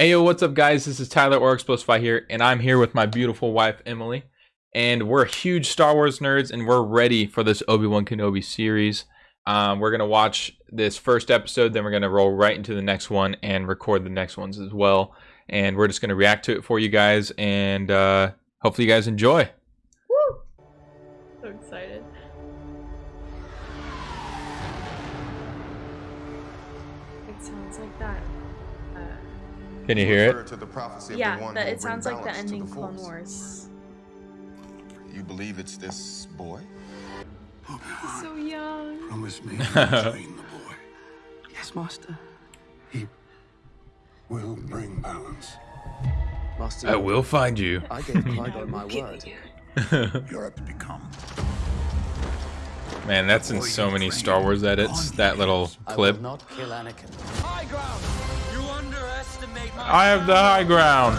Hey yo, what's up guys? This is Tyler or Explosify here, and I'm here with my beautiful wife Emily. And we're huge Star Wars nerds, and we're ready for this Obi-Wan Kenobi series. Um, we're gonna watch this first episode, then we're gonna roll right into the next one and record the next ones as well. And we're just gonna react to it for you guys, and uh, hopefully you guys enjoy. Can you hear it? To the prophecy of yeah, the one that it sounds like the balance to ending Clone Force. Wars. You believe it's this boy? He's so young. Promise me you'll train the boy. Yes, Master. He will bring balance. Master, I will find you. I gave Qui-Gon my word. You're up to become. Man, that's in so many Star Wars edits. That little I clip. will not kill Anakin. High ground! You underestimate my I have the high ground.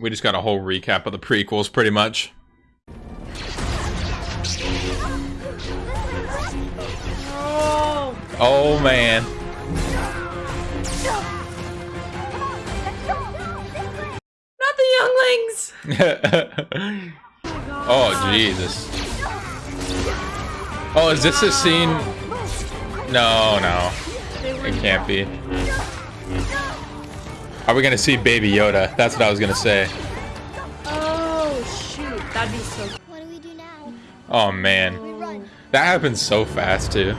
We just got a whole recap of the prequels, pretty much. Oh! Oh man. Not the younglings! oh Jesus. Oh, is this a scene? No, no. It can't be. Are we gonna see Baby Yoda? That's what I was gonna say. Oh, shoot. That'd be so What do we do now? Oh man. That happens so fast too.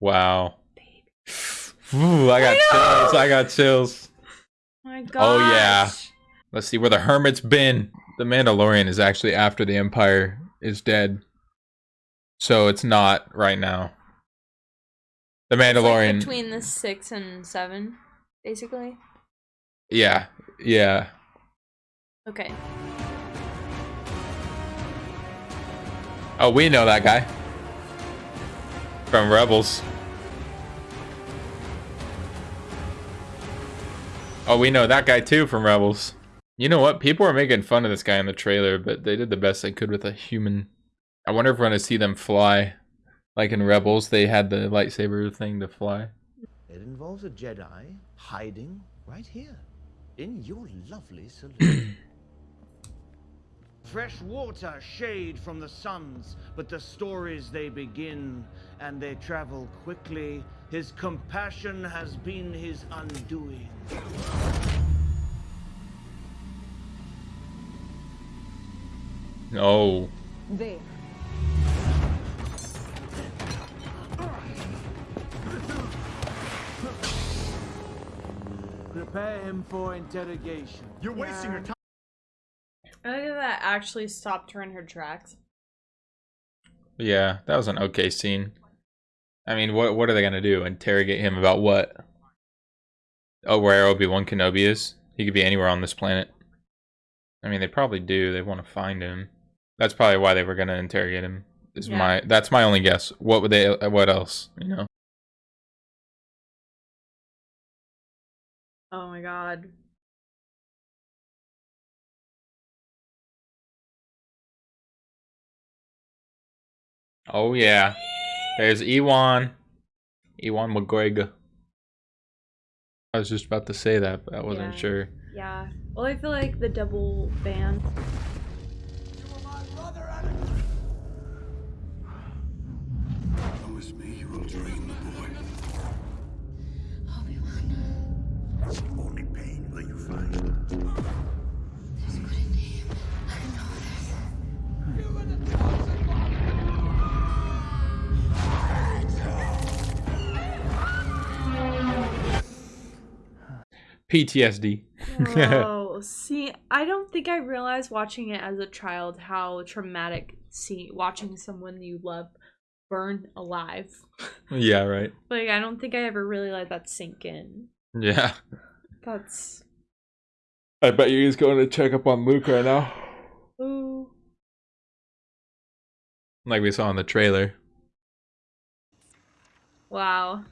Wow. Ooh, I got chills. I got chills. my gosh. Oh, yeah. Let's see where the hermit's been. The Mandalorian is actually after the Empire is dead. So it's not right now. The It's like Mandalorian. between the six and seven, basically. yeah. Yeah. Okay. Oh, we know that guy. From Rebels. Oh, we know that guy too from Rebels. You know what? People are making fun of this guy in the trailer, but they did the best they could with a human. I wonder if we're going to see them fly. Like in Rebels, they had the lightsaber thing to fly. It involves a Jedi hiding right here in your lovely saloon. Fresh water, shade from the suns, but the stories they begin and they travel quickly. His compassion has been his undoing. Oh. There. Prepare him for interrogation. You're wasting your time. I think that actually stopped her in her tracks. Yeah, that was an okay scene. I mean, what what are they going to do? Interrogate him about what? Oh, where Obi-Wan Kenobi is? He could be anywhere on this planet. I mean, they probably do. They want to find him. That's probably why they were going to interrogate him. Is Yeah. my that's my only guess. What would they uh, what else, you know? Oh my god. Oh yeah. There's Ewan. Ewan McGregor. I was just about to say that, but I wasn't Yeah. sure. Yeah. Well, I feel like the double band. Promise me you will train the boy. Obi-Wan. Only pain will you find. There's good in him. I know this. PTSD. Oh, see, I don't think I realized watching it as a child how traumatic see watching someone you love burn alive. yeah, right. Like, I don't think I ever really let that sink in. Yeah. That's I bet you he's going to check up on Luke right now. ooh. Like we saw in the trailer. Wow.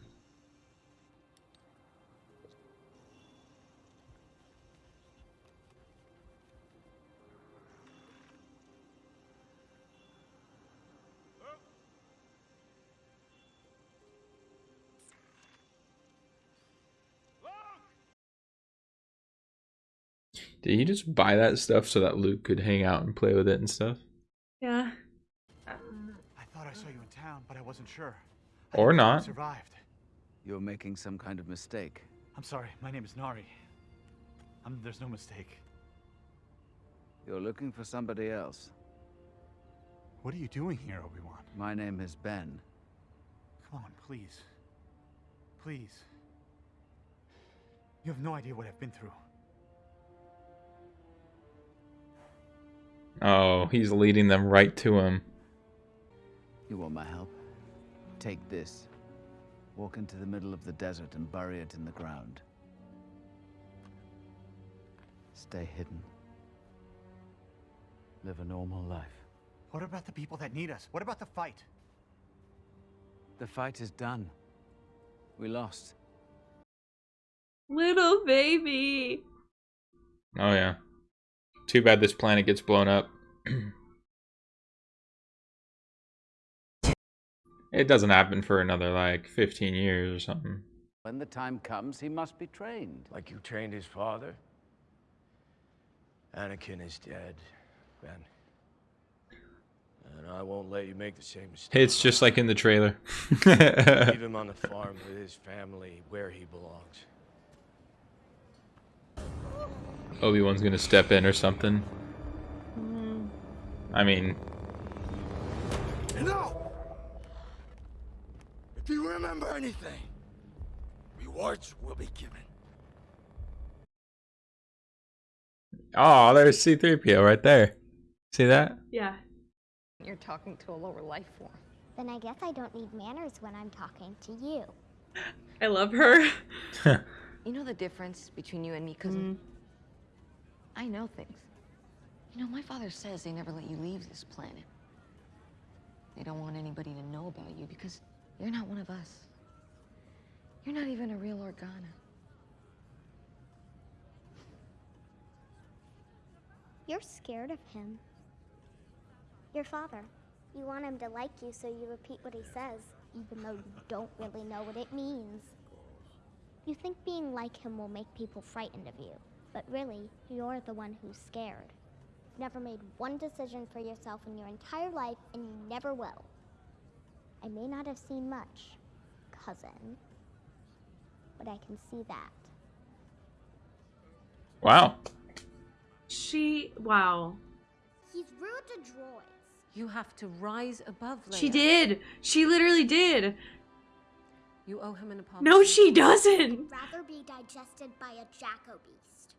Did he just buy that stuff so that Luke could hang out and play with it and stuff? Yeah. I thought I saw you in town, but I wasn't sure. Or You not. Survived. You're making some kind of mistake. I'm sorry. My name is Nari. Um, there's no mistake. You're looking for somebody else. What are you doing here, Obi-Wan? My name is Ben. Come on, please. Please. You have no idea what I've been through. Oh, he's leading them right to him. You want my help? Take this. Walk into the middle of the desert and bury it in the ground. Stay hidden. Live a normal life. What about the people that need us? What about the fight? The fight is done. We lost. Little baby. Oh yeah. Too bad this planet gets blown up. it doesn't happen for another like 15 years or something. When the time comes, he must be trained. Like you trained his father? Anakin is dead, Ben. And I won't let you make the same mistake. It's just like in the trailer. Leave him on the farm with his family where he belongs. Obi-Wan's gonna step in or something. Mm-hmm. I mean, No! If you remember anything, rewards will be given. oh, there's C-3PO right there. See that? Yeah. You're talking to a lower life form. Then I guess I don't need manners when I'm talking to you. I love her. You know the difference between you and me, cousin? Mm-hmm. I know things. You know, my father says they never let you leave this planet. They don't want anybody to know about you because you're not one of us. You're not even a real Organa. You're scared of him. Your father. You want him to like you, so you repeat what he says, even though you don't really know what it means. You think being like him will make people frightened of you, but really, you're the one who's scared. You've never made one decision for yourself in your entire life, and you never will. I may not have seen much, cousin, but I can see that. Wow. She. Wow. He's rude to droids. You have to rise above Leia. She did. She literally did. You owe him an apology. No, she doesn't. Rather be digested by a Jacko beast.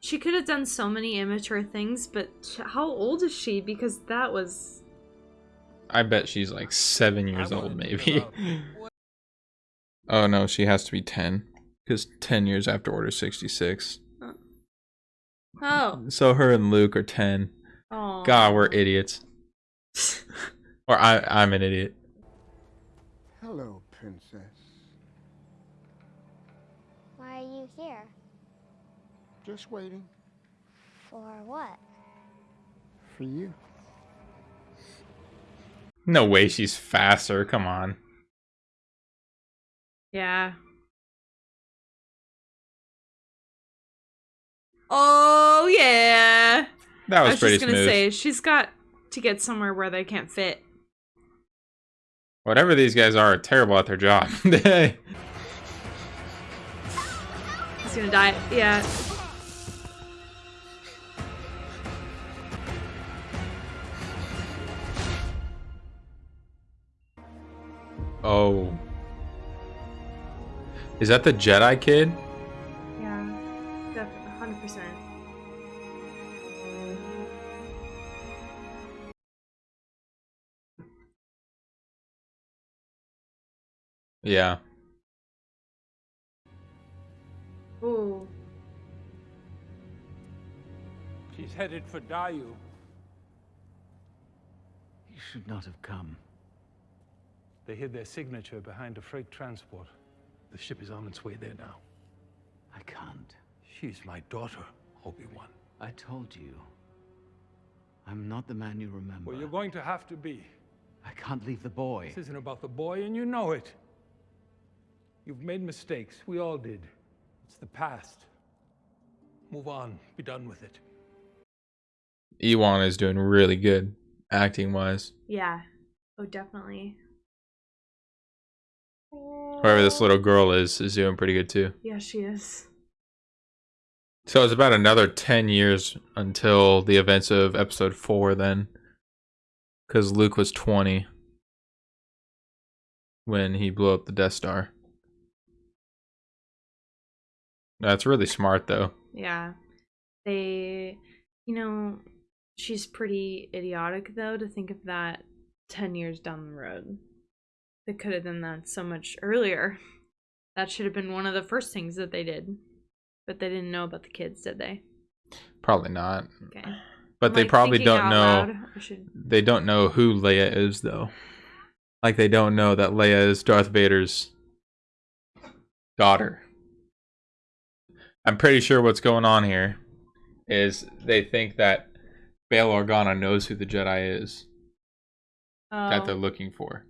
She could have done so many immature things, but how old is she? Because that was. I bet she's like seven years old, maybe. oh no, she has to be 10. Because 10 years after Order 66. Oh. So her and Luke are 10. Oh. God, we're idiots. or I, I'm an idiot. Hello, princess. Why are you here? Just waiting For what? for you. No way she's faster. Come on. Yeah. Oh yeah. That was, I was, was pretty just gonna smooth. say she's got to get somewhere where they can't fit. Whatever these guys are, are terrible at their job. He's gonna die. Yeah. oh. Is that the Jedi kid? Yeah. Ooh. She's headed for Daiyu. You should not have come. They hid their signature behind a freight transport. The ship is on its way there now. I can't. She's my daughter, Obi-Wan. I told you. I'm not the man you remember. Well, you're going to have to be. I can't leave the boy. This isn't about the boy, and you know it. You've made mistakes. We all did. It's the past. Move on. Be done with it. Ewan is doing really good acting wise. Yeah. Oh, definitely. Whoever this little girl is is doing pretty good too. Yeah, she is. So it's about another 10 years until the events of episode 4 then. Because Luke was 20 when he blew up the Death Star. That's really smart though. Yeah. They, you know, she's pretty idiotic though to think of that 10 years down the road. They could have done that so much earlier. That should have been one of the first things that they did. But they didn't know about the kids, did they? Probably not. Okay. But they Like, probably don't know. loud, should- They don't know who Leia is though. Like they don't know that Leia is Darth Vader's daughter. I'm pretty sure what's going on here is they think that Bail Organa knows who the Jedi is that Oh. they're looking for.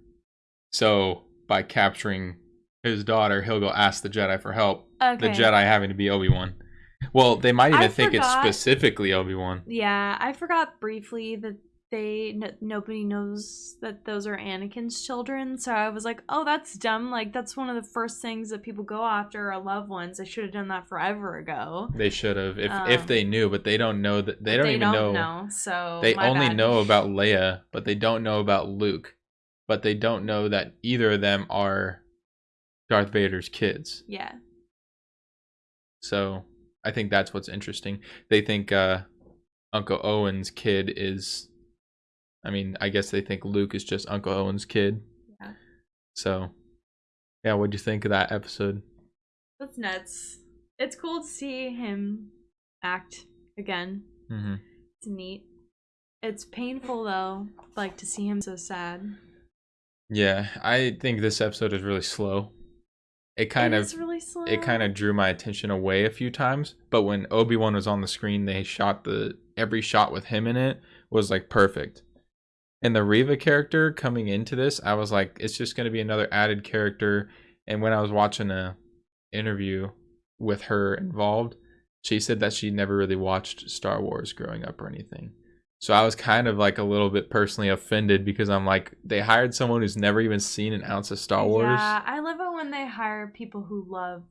So by capturing his daughter, he'll go ask the Jedi for help. The Jedi having to be Obi Wan. Well, they might even I think it's specifically Obi Wan. Yeah, I forgot briefly that they n- nobody knows that those are Anakin's children. So I was like, oh, that's dumb. Like that's one of the first things that people go after are loved ones. They should have done that forever ago. They should have if if Um, they knew, but they don't know that they don't they even don't know. know, so they only bad. know about Leia, but they don't know about Luke. But they don't know that either of them are Darth Vader's kids. Yeah. So I think that's what's interesting. They think uh, Uncle Owen's kid is. I mean, I guess they think Luke is just Uncle Owen's kid. Yeah. So, yeah, what'd you think of that episode? That's nuts. It's cool to see him act again. hmm It's neat. It's painful though, like to see him so sad. Yeah, I think this episode is really slow. It kind It of really slow. it kind of drew my attention away a few times, but when Obi-Wan was on the screen, they shot the every shot with him in it was like perfect. And the Reva character coming into this, I was like it's just going to be another added character and when I was watching a interview with her involved, she said that she never really watched Star Wars growing up or anything. So I was kind of like a little bit personally offended because I'm like they hired someone who's never even seen an ounce of Star Wars. Yeah, I love it when they hire people who love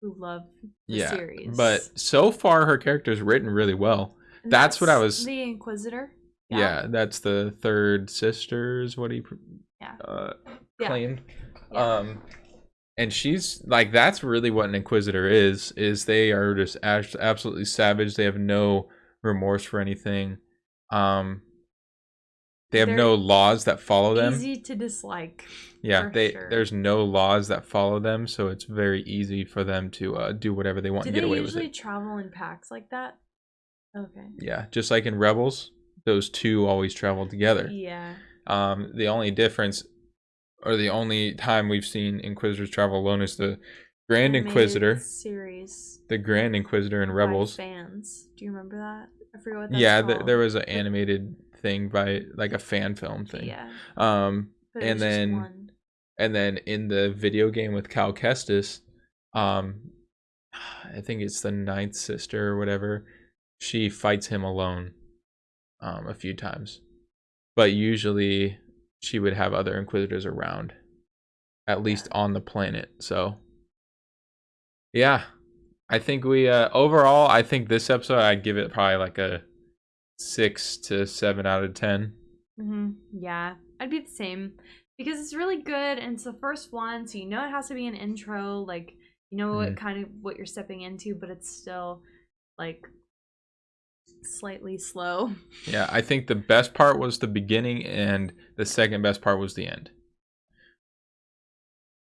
who love the yeah, series. but so far her character is written really well. And that's, what I was. the Inquisitor. Yeah. that's the third sisters. What he Yeah. uh, Yeah. claimed. Um, and she's like that's really what an Inquisitor is. Is they are just abs- absolutely savage. They have no remorse for anything. Um, they have They're no laws that follow them. Easy to dislike. Yeah, they sure. there's no laws that follow them, so it's very easy for them to uh, do whatever they want Do and they get away with usually travel in packs like that? Okay. Yeah, just like in Rebels, those two always travel together. Yeah. Um, the only difference, or the only time we've seen Inquisitors travel alone is the Grand Inquisitor, series. the Grand Inquisitor in by Rebels. fans. Do you remember that? I forget what that's Yeah, th- there was an animated thing by like a fan film thing. Yeah. Um, and then and then in the video game with Cal Kestis, um, I think it's the ninth sister or whatever. She fights him alone, um, a few times, but usually she would have other Inquisitors around, at least on the planet. So, yeah, I think we uh, overall, I think this episode I'd give it probably like a six to seven out of ten. hmm Yeah, I'd be the same because it's really good and it's the first one, so you know it has to be an intro. Like you know what Mhm. kind of what you're stepping into, but it's still like slightly slow. Yeah, I think the best part was the beginning, and the second best part was the end.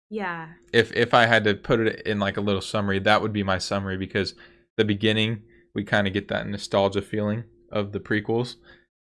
Yeah, If if I had to put it in like a little summary, that would be my summary because the beginning we kind of get that nostalgia feeling of the prequels,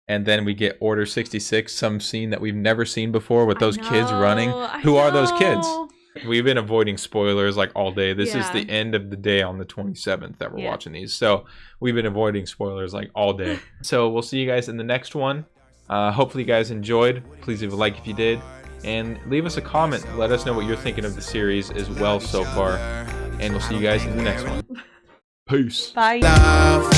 and then we get Order sixty six, some scene that we've never seen before with those kids running. I Who are those kids? Know. We've been avoiding spoilers like all day. This is the end of the day on the 27th that we're Yeah. watching these. So we've been avoiding spoilers like all day. so we'll see you guys in the next one. Uh, hopefully you guys enjoyed. Please leave a like if you did. and leave us a comment. Let us know what you're thinking of the series as well so far. And we'll see you guys in the next one. Peace. Bye. Love,